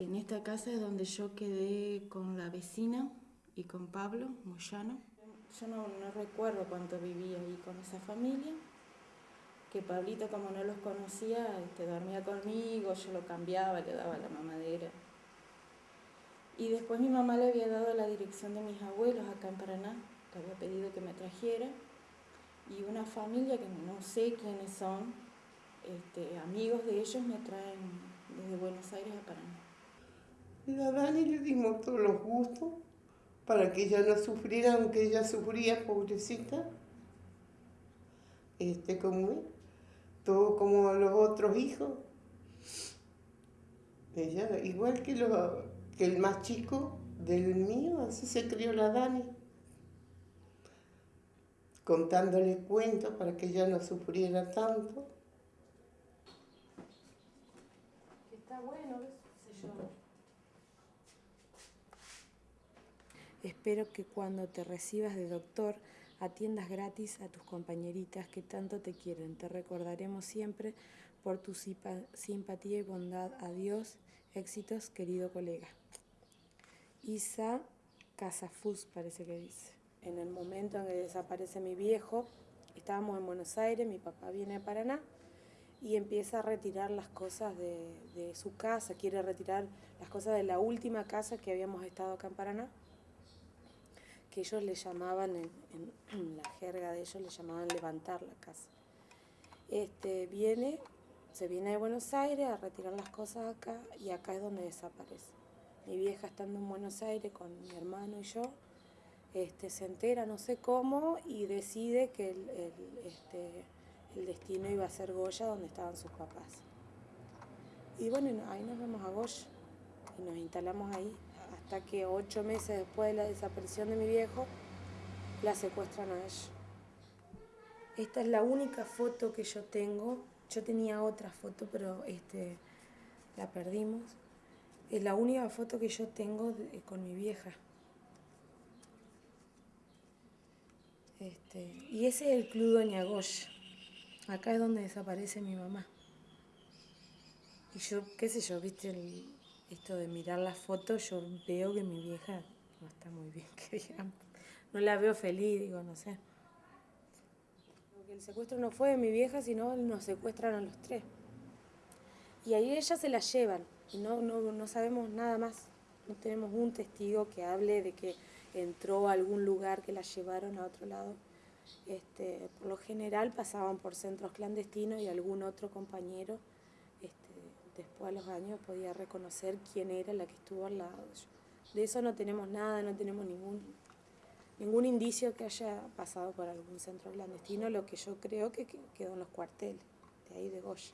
En esta casa es donde yo quedé con la vecina y con Pablo Moyano. Yo no, recuerdo cuánto vivía ahí con esa familia, que Pablito como no los conocía, este, dormía conmigo, yo lo cambiaba, le daba la mamadera. Y después mi mamá le había dado la dirección de mis abuelos acá en Paraná, que había pedido que me trajera, y una familia que no sé quiénes son, este, amigos de ellos me traen desde Buenos Aires a Paraná. A Dani le dimos todos los gustos para que ella no sufriera, aunque ella sufría, pobrecita. Este, como él, todo como los otros hijos. Ella, igual que, que el más chico del mío, así se crió la Dani. Contándole cuentos para que ella no sufriera tanto. Está bueno, sé yo. Espero que cuando te recibas de doctor atiendas gratis a tus compañeritas que tanto te quieren. Te recordaremos siempre por tu simpatía y bondad. Adiós, éxitos, querido colega. Isa Casafus parece que dice. En el momento en que desaparece mi viejo, estábamos en Buenos Aires, mi papá viene a Paraná y empieza a retirar las cosas de, de su casa, quiere retirar las cosas de la última casa que habíamos estado acá en Paraná ellos le llamaban, en, la jerga de ellos le llamaban levantar la casa. Este, viene, se viene de Buenos Aires a retirar las cosas acá y acá es donde desaparece. Mi vieja estando en Buenos Aires con mi hermano y yo, este, se entera no sé cómo y decide que el, este, el destino iba a ser Goya donde estaban sus papás. Y bueno, ahí nos vamos a Goya y nos instalamos ahí hasta que ocho meses después de la desaparición de mi viejo, la secuestran a ella. Esta es la única foto que yo tengo. Yo tenía otra foto, pero este, la perdimos. Es la única foto que yo tengo con mi vieja. Este, y ese es el Club Doña Goya. Acá es donde desaparece mi mamá. Y yo, qué sé yo, viste, el, esto de mirar las fotos, yo veo que mi vieja no está muy bien, que digamos. No la veo feliz, digo, no sé. Porque el secuestro no fue de mi vieja, sino nos secuestran a los tres. Y ahí ellas se la llevan no, no, no sabemos nada más. No tenemos un testigo que hable de que entró a algún lugar que la llevaron a otro lado. Este, por lo general pasaban por centros clandestinos y algún otro compañero después a los años podía reconocer quién era la que estuvo al lado. De eso no tenemos nada, no tenemos ningún, ningún indicio que haya pasado por algún centro clandestino, lo que yo creo que quedó en los cuarteles, de ahí de Goya.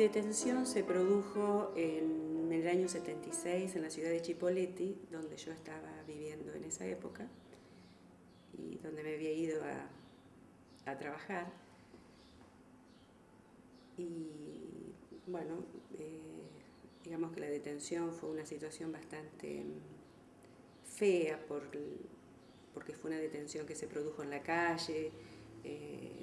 Detención se produjo en el año 76 en la ciudad de Chipoleti, donde yo estaba viviendo en esa época y donde me había ido a, trabajar. Y bueno, eh, digamos que la detención fue una situación bastante fea porque fue una detención que se produjo en la calle, eh,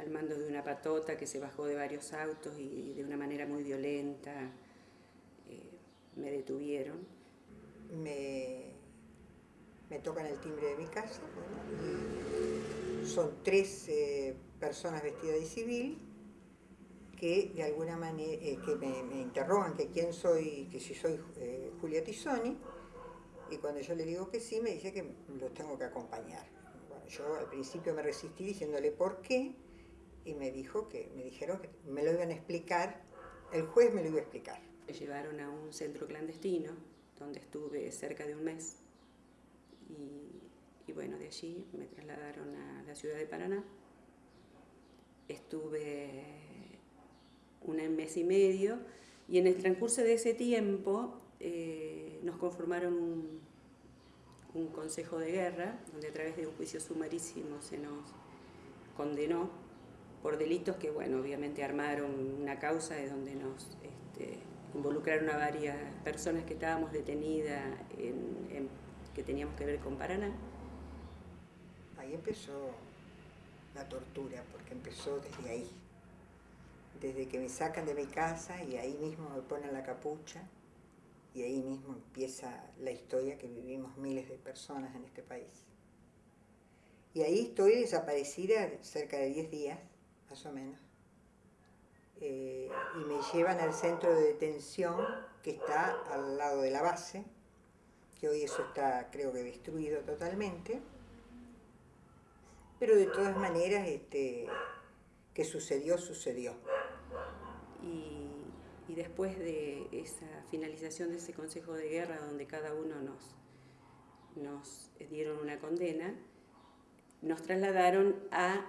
al mando de una patota que se bajó de varios autos y de una manera muy violenta eh, me detuvieron. Me, me, tocan el timbre de mi casa, son tres eh, personas vestidas de civil que de alguna manera eh, que me, interrogan que quién soy, que si soy Julia Tisoni, y cuando yo le digo que sí, me dice que los tengo que acompañar. Bueno, yo al principio me resistí diciéndole por qué, y me dijo que, me dijeron que me lo iban a explicar, el juez me lo iba a explicar. Me llevaron a un centro clandestino, donde estuve cerca de un mes, y, bueno, de allí me trasladaron a la ciudad de Paraná. Estuve un mes y medio, y en el transcurso de ese tiempo eh, nos conformaron un, un consejo de guerra, donde a través de un juicio sumarísimo se nos condenó por delitos que, bueno, obviamente armaron una causa de donde nos este, involucraron a varias personas que estábamos detenidas, en, que teníamos que ver con Paraná. Ahí empezó la tortura, porque empezó desde ahí, desde que me sacan de mi casa y ahí mismo me ponen la capucha y ahí mismo empieza la historia que vivimos miles de personas en este país. Y ahí estoy desaparecida cerca de 10 días, más o menos. Eh, y me llevan al centro de detención que está al lado de la base, que hoy eso está creo que destruido totalmente. Pero de todas maneras, este, que sucedió, sucedió. Y, y, después de esa finalización de ese Consejo de Guerra, donde cada uno nos, nos dieron una condena, nos trasladaron a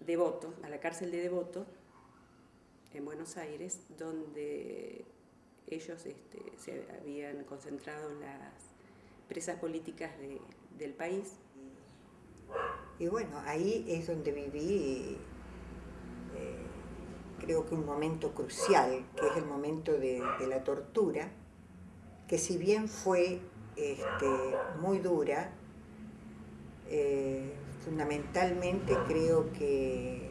Devoto, a la cárcel de Devoto, en Buenos Aires, donde ellos este, se habían concentrado las presas políticas del país. Y bueno, ahí es donde viví, eh, creo que un momento crucial, que es el momento de, la tortura, que si bien fue este, muy dura, eh, fundamentalmente creo que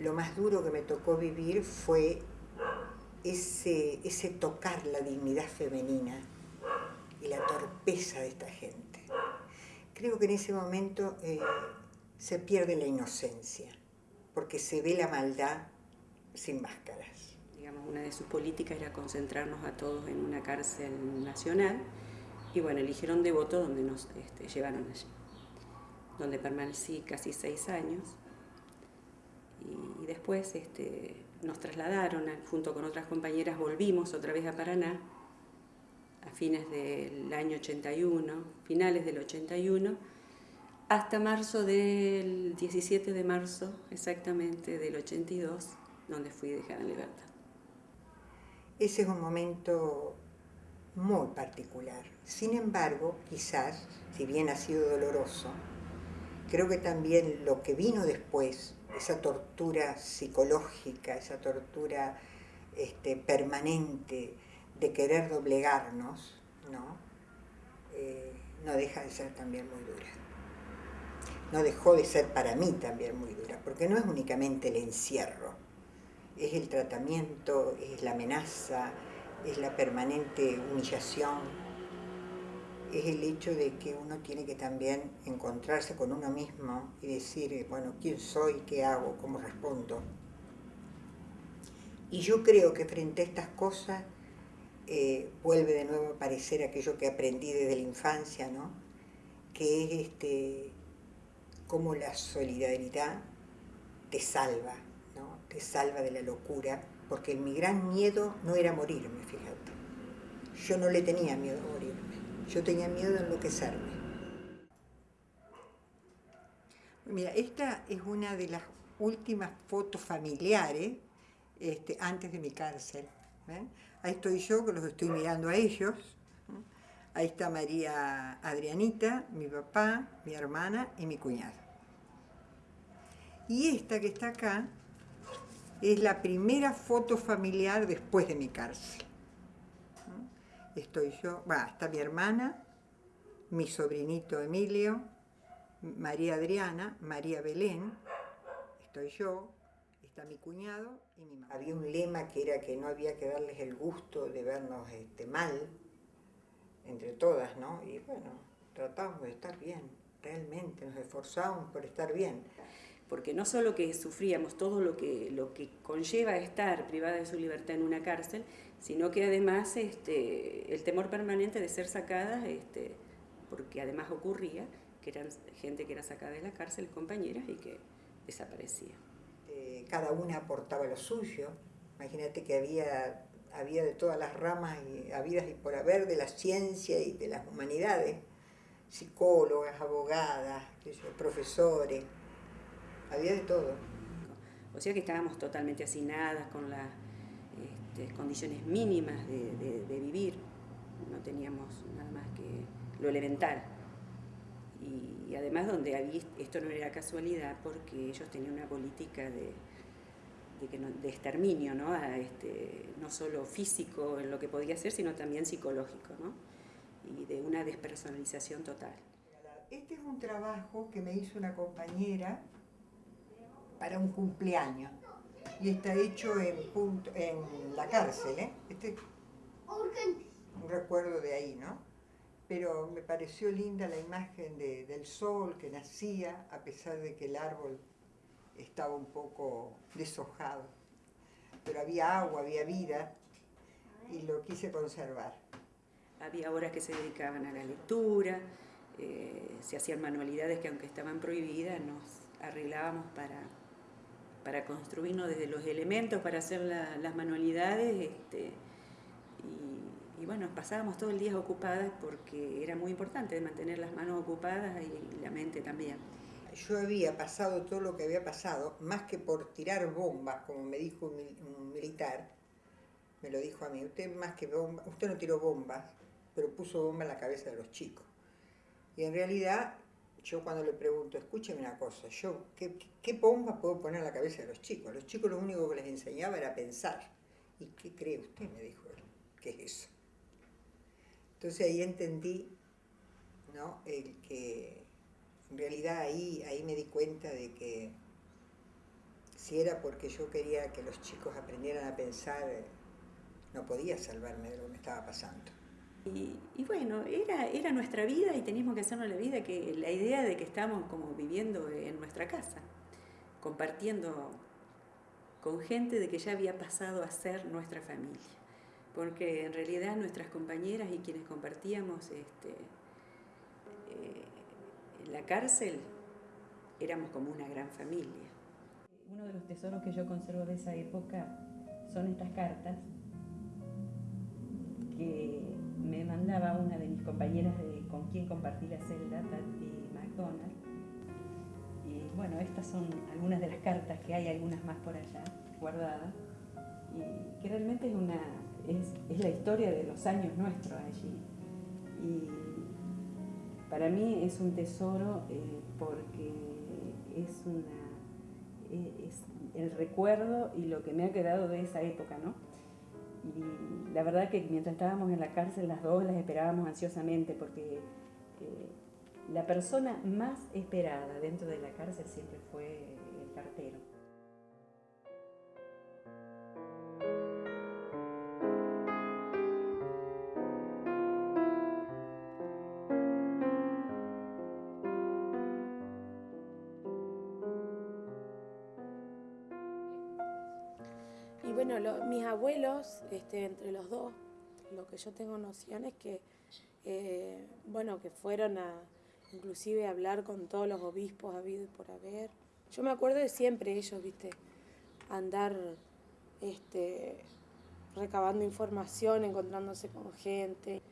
lo más duro que me tocó vivir fue ese, ese tocar la dignidad femenina y la torpeza de esta gente. Creo que en ese momento eh, se pierde la inocencia, porque se ve la maldad sin máscaras. Digamos, una de sus políticas era concentrarnos a todos en una cárcel nacional y bueno, eligieron Devoto donde nos este, llevaron allí donde permanecí casi seis años. Y, después este, nos trasladaron, junto con otras compañeras, volvimos otra vez a Paraná a fines del año 81, finales del 81, hasta marzo del 17 de marzo exactamente del 82, donde fui dejada en libertad. Ese es un momento muy particular. Sin embargo, quizás, si bien ha sido doloroso, creo que también lo que vino después, esa tortura psicológica, esa tortura este, permanente de querer doblegarnos, ¿no? Eh, no deja de ser también muy dura. No dejó de ser para mí también muy dura, porque no es únicamente el encierro, es el tratamiento, es la amenaza, es la permanente humillación, es el hecho de que uno tiene que también encontrarse con uno mismo y decir, eh, bueno, ¿quién soy? ¿Qué hago? ¿Cómo respondo? Y yo creo que frente a estas cosas eh, vuelve de nuevo a aparecer aquello que aprendí desde la infancia, ¿no? Que es este, cómo la solidaridad te salva, ¿no? Te salva de la locura, porque mi gran miedo no era morirme, fíjate. Yo no le tenía miedo a morirme yo tenía miedo de enloquecerme. Mira, esta es una de las últimas fotos familiares este, antes de mi cárcel. Ahí estoy yo, que los estoy mirando a ellos. Ahí está María Adrianita, mi papá, mi hermana y mi cuñado. Y esta que está acá es la primera foto familiar después de mi cárcel estoy yo, va, está mi hermana, mi sobrinito Emilio, María Adriana, María Belén, estoy yo, está mi cuñado y mi. Había un lema que era que no había que darles el gusto de vernos este, mal, entre todas, ¿no? Y bueno, tratamos de estar bien, realmente, nos esforzamos por estar bien. Porque no solo que sufríamos todo lo que, lo que conlleva estar privada de su libertad en una cárcel, sino que además este, el temor permanente de ser sacada, este, porque además ocurría que eran gente que era sacada de la cárcel, compañeras, y que desaparecía. Eh, cada una aportaba lo suyo, imagínate que había, había de todas las ramas y habidas y por haber de la ciencia y de las humanidades, psicólogas, abogadas, profesores, había de todo. O sea que estábamos totalmente hacinadas con la este, condiciones mínimas de, vivir, no teníamos nada más que lo elemental. y, además donde había, esto no era casualidad porque ellos tenían una política de, de, exterminio, ¿no? este, no solo físico en lo que podía ser, sino también psicológico, ¿no? y de una despersonalización total. Este es un trabajo que me hizo una compañera para un cumpleaños y está hecho en, en la cárcel. ¿eh? Este un recuerdo de ahí, ¿no? Pero me pareció linda la imagen del sol que nacía a pesar de que el árbol estaba un poco deshojado. Pero había agua, había vida y lo quise conservar. Había horas que se dedicaban a la lectura, eh, se hacían manualidades que aunque estaban prohibidas nos arreglábamos para, para construirnos desde los elementos, para hacer las manualidades. Este, y, bueno, pasábamos todo el día ocupadas porque era muy importante mantener las manos ocupadas y la mente también. Yo había pasado todo lo que había pasado, más que por tirar bombas, como me dijo un, militar, me lo dijo a mí, usted más que bombas, usted no tiró bombas, pero puso bomba en la cabeza de los chicos. Y en realidad, yo cuando le pregunto, escúcheme una cosa, yo, ¿qué, qué puedo poner en la cabeza de los chicos? Los chicos lo único que les enseñaba era pensar. ¿Y qué cree usted? Me dijo él. ¿Qué es eso? Entonces ahí entendí, ¿no? El que en realidad ahí, ahí me di cuenta de que si era porque yo quería que los chicos aprendieran a pensar, no podía salvarme de lo que me estaba pasando. Y, bueno, era, era nuestra vida y teníamos que hacernos la vida, que la idea de que estamos como viviendo en nuestra casa, compartiendo con gente de que ya había pasado a ser nuestra familia. Porque en realidad nuestras compañeras y quienes compartíamos este, eh, en la cárcel éramos como una gran familia. Uno de los tesoros que yo conservo de esa época son estas cartas que me mandaba una de mis compañeras de, con quien compartí la celda, Tati McDonald. Y bueno, estas son algunas de las cartas que hay, algunas más por allá, guardadas, y que realmente es, una, es, la historia de los años nuestros allí. Y para mí es un tesoro eh, porque es, una, e, es el recuerdo y lo que me ha quedado de esa época, ¿no? La verdad que mientras estábamos en la cárcel las dos las esperábamos ansiosamente porque eh, la persona más esperada dentro de la cárcel siempre fue el cartero. Abuelos, este, entre los dos, lo que yo tengo noción es que, eh, bueno, que fueron a inclusive hablar con todos los obispos habido y por haber. Yo me acuerdo de siempre ellos, viste, andar este, recabando información, encontrándose con gente.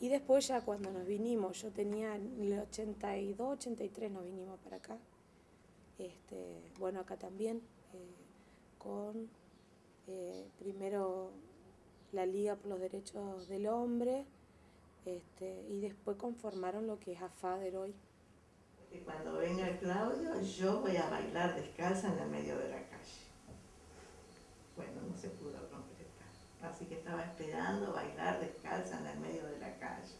Y después ya cuando nos vinimos, yo tenía en el 82, 83 nos vinimos para acá. Este, bueno, acá también, eh, con eh, primero la Liga por los Derechos del Hombre este, y después conformaron lo que es AFADER hoy. Cuando venga Claudio, yo voy a bailar descalza en el medio de la calle. Bueno, no se pudo concretar. Así que estaba esperando bailar descalza en el medio de la calle.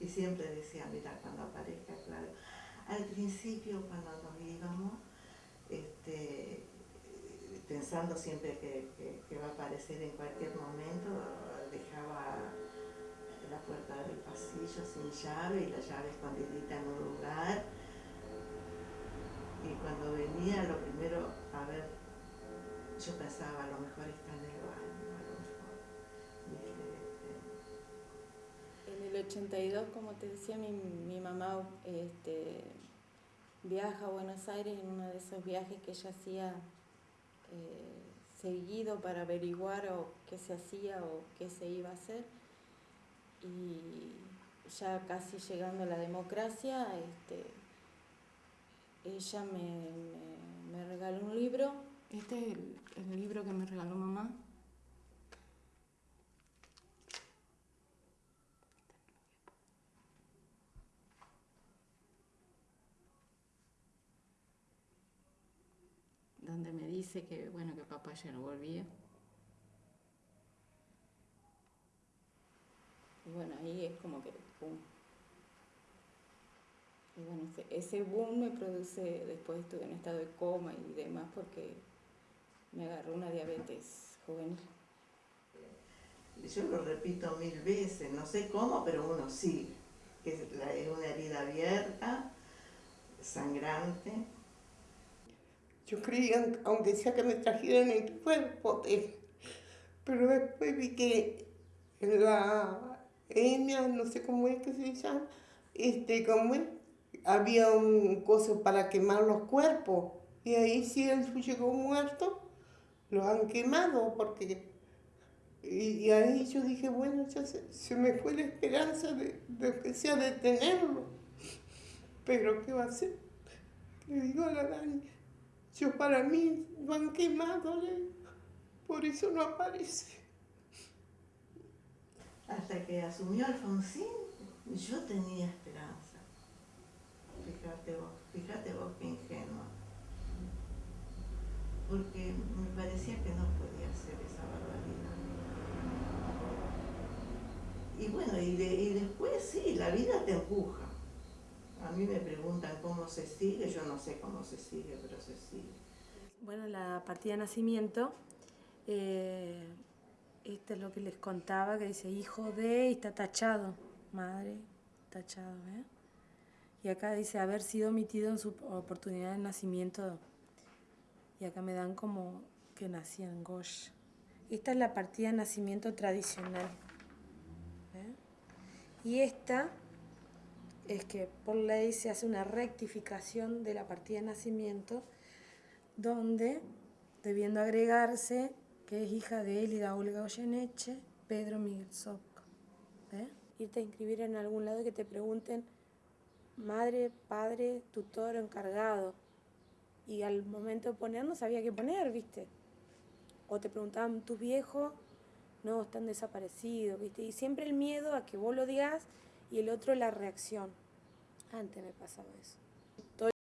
Y siempre decía, mira, cuando aparezca Claudio. Al principio, cuando nos íbamos, este, pensando siempre que, va a aparecer en cualquier momento, dejaba la puerta del pasillo sin llave y la llave escondidita en un lugar. Y cuando venía, lo primero, a ver, yo pensaba, a lo mejor está en el baño, a lo mejor. En el 82, como te decía, mi, mi mamá este, viaja a Buenos Aires en uno de esos viajes que ella hacía eh, seguido para averiguar o qué se hacía o qué se iba a hacer. Y ya casi llegando a la democracia, este, ella me, regaló un libro. Este es el libro que me regaló mamá. Dice que, bueno, que papá ya no volvía. Y bueno, ahí es como que, pum. Y bueno, ese, ese boom me produce, después estuve en estado de coma y demás porque me agarró una diabetes juvenil. Yo lo repito mil veces, no sé cómo, pero uno sigue. Que es la- es una herida abierta, sangrante. Yo creía, aunque sea que me trajeran el cuerpo, pero después vi que en la EMIA, no sé cómo es que se llama, este, como había un coso para quemar los cuerpos. Y ahí si él llegó muerto, lo han quemado porque... Y, ahí yo dije, bueno, ya se, se me fue la esperanza de, de que sea detenerlo. Pero ¿qué va a hacer? Le digo a la Dani, yo para mí lo han digo, por eso no aparece. Hasta que asumió Alfonsín, yo tenía esperanza. Fíjate vos, fíjate vos qué ingenua. Porque me parecía que no podía hacer esa barbaridad. Y bueno, y, de- y después sí, la vida te empuja. A mí me preguntan cómo se sigue, yo no sé cómo se sigue, pero se sigue. Bueno, la partida de nacimiento, eh, esto es lo que les contaba, que dice hijo de y está tachado, madre, tachado, ¿eh? Y acá dice haber sido omitido en su oportunidad de nacimiento. Y acá me dan como que nací en Gosh. Esta es la partida de nacimiento tradicional. ¿eh? Y esta es que por ley se hace una rectificación de la partida de nacimiento donde, debiendo agregarse que es hija de Elida Olga Goyeneche, Pedro Miguel Soc. ¿eh? Irte a inscribir en algún lado que te pregunten madre, padre, tutor encargado. Y al momento de poner no sabía qué poner, ¿viste? O te preguntaban, ¿tus viejos? No, están desaparecidos, ¿viste? Y siempre el miedo a que vos lo digas y el otro la reacción. Antes me pasaba eso.